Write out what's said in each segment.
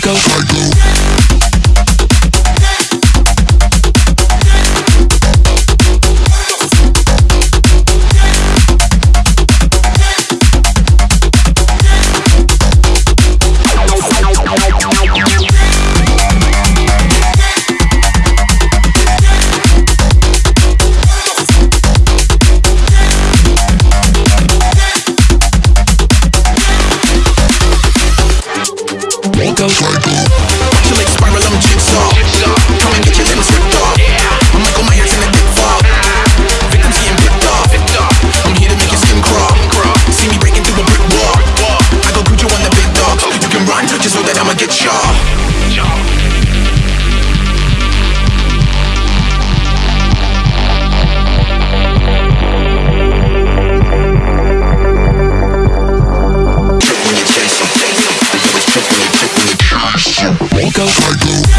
go, go, go. Psycho. You chase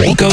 Nico.